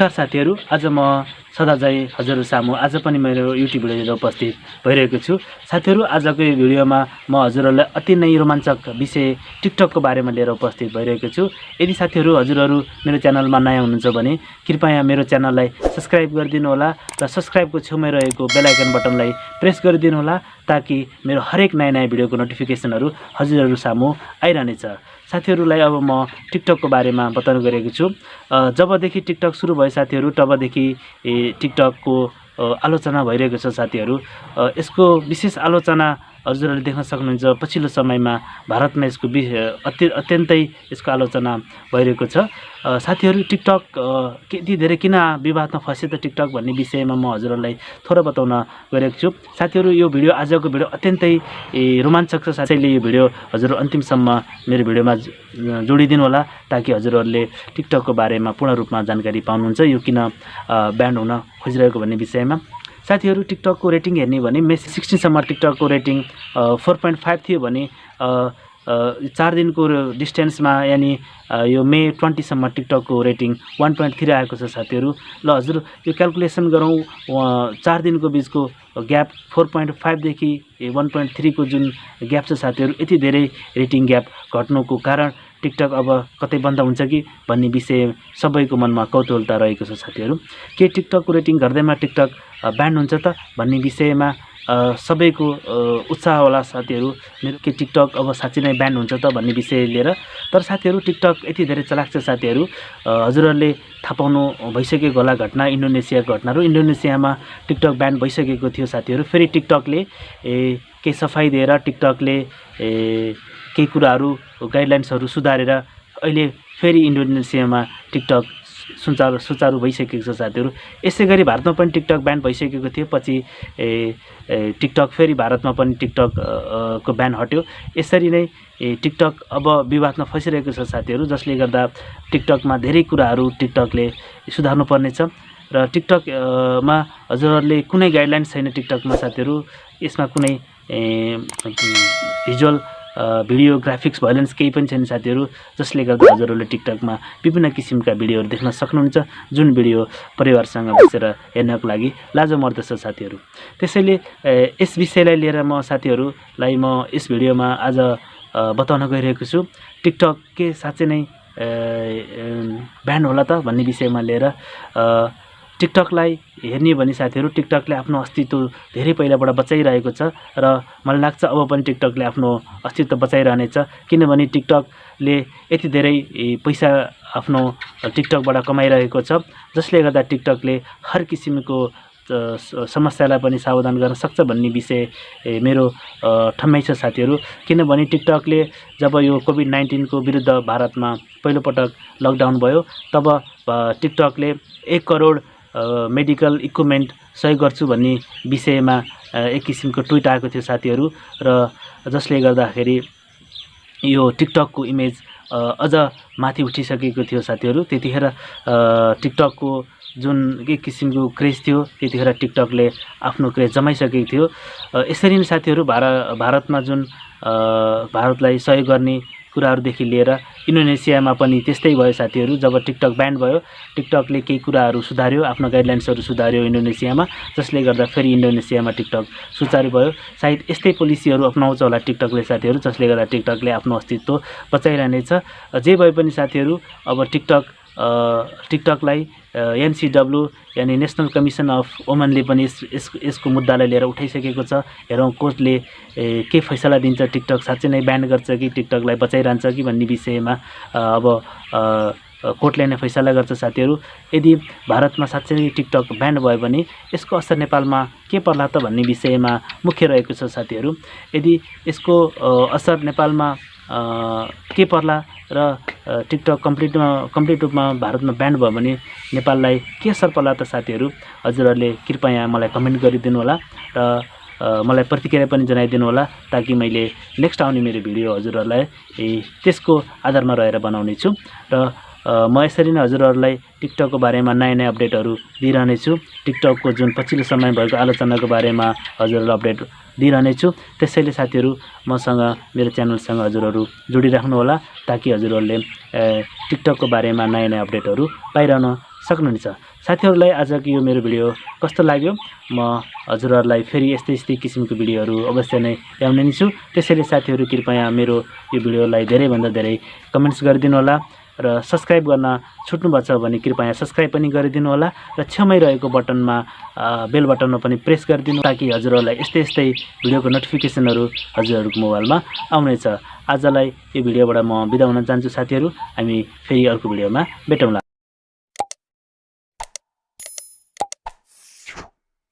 नमस्कार साथीहरू आज म सदाझै हजुरहरू सामु आज पनि मेरो युट्युब भिडियो उपस्थित भइरहेको छु। साथीहरू आजको यो भिडियोमा म हजुरहरूलाई अति नै रोमाञ्चक विषय टिकटकको बारेमा लिएर उपस्थित भइरहेको छु। यदि साथीहरू हजुरहरू मेरो च्यानलमा नयाँ हुनुहुन्छ भने कृपया मेरो च्यानललाई सब्सक्राइब गरिदिनु होला र सब्सक्राइबको छेउमै रहेको बेलायकन बटनलाई प्रेस गरिदिनु होला ताकि मेरो हरेक नयाँ नयाँ भिडियोको नोटिफिकेसनहरू हजुरहरू सामु आइरहनेछ। साथीहरूलाई अब म टिकटकको बारेमा बताउने गरेको छु। जबदेखि टिकटक सुरु भयो साथीहरू तबदेखि टिकटकको आलोचना भइरहेको छ साथीहरू। यसको विशेष आलोचना हजुरहरूले देख्न सक्नुहुन्छ पछिल्लो समयमा भारतमा यसको वि अत्य अत्यन्तै यसको आलोचना भइरहेको छ। साथीहरू टिकटक यति धेरै किन विवादमा फस्यो त टिकटक भन्ने विषयमा म हजुरहरूलाई थोरै बताउन गएको छु। साथीहरू यो भिडियो आजको भिडियो अत्यन्तै रोमाञ्चक छ। साथैले यो भिडियो हजुर अन्तिमसम्म मेरो भिडियोमा जोडिदिनु होला ताकि हजुरहरूले टिकटकको बारेमा पूर्ण रूपमा जानकारी पाउनुहुन्छ। यो किन ब्यान्ड हुन खोजिरहेको भन्ने विषयमा। साथीहरू टिकटकको रेटिङ हेर्ने भने मे सिक्सटिनसम्म टिकटकको रेटिङ फोर पोइन्ट फाइभ थियो भने चार दिनको डिस्टेन्समा यानि यो मे ट्वेन्टीसम्म टिकटकको रेटिङ वान पोइन्ट थ्री आएको छ साथीहरू। ल हजुर यो क्यालकुलेसन गरौँ। चार दिनको बिचको ग्याप फोर पोइन्ट फाइभदेखि वान पोइन्ट थ्रीको जुन ग्याप छ साथीहरू यति धेरै रेटिङ ग्याप घट्नुको कारण टिकटक अब कतै बन्द हुन्छ कि भन्ने विषय सबैको मनमा कौतूहलता रहेको छ साथीहरू। के टिकटकको रेटिङ घट्दैमा टिकटक ब्यान्ड हुन्छ त भन्ने विषयमा सबैको उत्साह होला साथीहरू। मेरो के टिकटक अब साँच्चै नै ब्यान्ड हुन्छ त भन्ने विषय लिएर। तर साथीहरू टिकटक यति धेरै चलाक छ साथीहरू हजुरहरूले थाहा पाउनु भइसकेको होला घटना इन्डोनेसियाको घटनाहरू इन्डोनेसियामा टिकटक ब्यान्ड भइसकेको थियो साथीहरू। फेरि टिकटकले ए केही सफाइ दिएर टिकटकले ए केही कुराहरू गाइडलाइन्सहरू सुधारेर अहिले फेरि इन्डोनेसियामा टिकटक सुचारू सुचारू भइसकेको छ साथीहरू। यसै गरी भारतमा पनि टिकटक ब्यान्ड भइसकेको थियो पछि ए, टिकटक फेरि भारतमा पनि टिकटक को ब्यान हट्यो। यसरी नै टिकटक अब विवादमा फसिरहेको छ साथीहरू जसले गर्दा टिकटकमा धेरै कुराहरू टिकटकले सुधार्नु पर्नेछ र टिकटक अ, मा हजुरहरूले कुनै गाइडलाइन्स छैन टिकटकमा साथीहरू यसमा कुनै भिजुअल भिडियो ग्राफिक्स भाइलेन्स केही पनि छैन साथीहरू। जसले गर्दा हजुरहरूले टिकटकमा विभिन्न किसिमका भिडियोहरू देख्न सक्नुहुन्छ जुन भिडियो परिवारसँग बसेर हेर्नको लागि लाजो मर्दछ साथीहरू। त्यसैले यस विषयलाई लिएर म साथीहरूलाई म यस भिडियोमा आज बताउन गइरहेको छु। टिकटक के साँच्चै नै ब्यान्ड होला त भन्ने विषयमा लिएर टिकटकलाई हेर्ने भने साथीहरू टिकटकले आफ्नो अस्तित्व धेरै पहिलाबाट बचाइरहेको छ र मलाई लाग्छ अब पनि टिकटकले आफ्नो अस्तित्व बचाइरहनेछ। किनभने टिकटकले यति धेरै पैसा आफ्नो टिकटकबाट कमाइरहेको छ जसले गर्दा टिकटकले हर किसिमको समस्यालाई पनि सावधान गर्न सक्छ भन्ने विषय मेरो अ, ठम्मै छ साथीहरू। किनभने टिकटकले जब यो कोभिड नाइन्टिनको विरुद्ध भारतमा पहिलोपटक लकडाउन भयो तब टिकटकले एक करोड मेडिकल इक्विपमेन्ट सहयोग गर्छु भन्ने विषयमा एक किसिमको ट्विट आएको थियो साथीहरू र जसले गर्दाखेरि यो टिकटकको इमेज अझ माथि उठिसकेको थियो साथीहरू। त्यतिखेर टिकटकको जुन एक किसिमको क्रेज थियो त्यतिखेर टिकटकले आफ्नो क्रेज जमाइसकेको थियो। यसरी नै साथीहरू भार भारतमा जुन भारतलाई सहयोग गर्ने कुराहरूदेखि लिएर इन्डोनेसियामा पनि त्यस्तै भयो साथीहरू। जब टिकटक ब्यान्ड भयो टिकटकले केही कुराहरू सुधार्यो आफ्नो गाइडलाइन्सहरू सुधार्यो इन्डोनेसियामा जसले गर्दा फेरि इन्डोनेसियामा टिकटक सुचारू भयो। सायद यस्तै पोलिसीहरू अप्नाउँछ होला टिकटकले साथीहरू जसले गर्दा टिकटकले आफ्नो अस्तित्व बचाइरहनेछ। जे भए पनि साथीहरू अब टिकटक टिकटकलाई एनसिडब्लु यानि नेसनल कमिसन अफ वुमनले पनि यस यस यसको मुद्दालाई लिएर उठाइसकेको छ। हेरौँ कोर्टले के फैसला दिन्छ टिकटक? साँच्चै नै ब्यान गर्छ कि टिकटकलाई बचाइरहन्छ कि भन्ने विषयमा अब कोर्टले नै फैसला गर्छ साथीहरू। यदि भारतमा साँच्चै नै टिकटक ब्यान्ड भयो भने यसको असर नेपालमा के पर्ला त भन्ने विषयमा मुख्य रहेको छ साथीहरू। यदि यसको असर नेपालमा के पर्ला र टिकटक कम्प्लिटमा कम्प्लिट रूपमा भारतमा ब्यान्ड भयो भने नेपाललाई के असर पर्ला त साथीहरू? हजुरहरूले कृपया मलाई कमेन्ट गरिदिनु होला र मलाई प्रतिक्रिया पनि जनाइदिनु होला ताकि मैले नेक्स्ट आउने मेरो भिडियो हजुरहरूलाई त्यसको आधारमा रहेर बनाउने छु र म यसरी नै हजुरहरूलाई टिकटकको बारेमा नयाँ नयाँ अपडेटहरू दिइरहनेछु। टिकटकको जुन पछिल्लो समय भएको आलोचनाको बारेमा हजुरहरूलाई अपडेट दिइरहनेछु। त्यसैले साथीहरू मसँग मेरो च्यानलसँग हजुरहरू जोडिराख्नु होला ताकि हजुरहरूले टिकटकको बारेमा नयाँ नयाँ अपडेटहरू पाइरहन सक्नुहुनेछ। साथीहरूलाई आजको यो मेरो भिडियो कस्तो लाग्यो? म हजुरहरूलाई फेरि यस्तै यस्तै किसिमको भिडियोहरू अवश्य नै ल्याउने नै छु। त्यसैले साथीहरू कृपया मेरो यो भिडियोलाई धेरैभन्दा धेरै कमेन्ट्स गरिदिनु होला। र सब्सक्राइब गर्न छुट्नुभएको छ भने कृपया सब्सक्राइब पनि गरिदिनु होला र छेउमै रहेको बटनमा बेल बटनमा पनि प्रेस गरिदिनु ताकि हजुरहरूलाई यस्तै यस्तै भिडियोको नोटिफिकेसनहरू हजुरहरूको मोबाइलमा आउनेछ। आजलाई यो भिडियोबाट म बिदा हुन चाहन्छु साथीहरू। हामी फेरि अर्को भिडियोमा भेटौँला।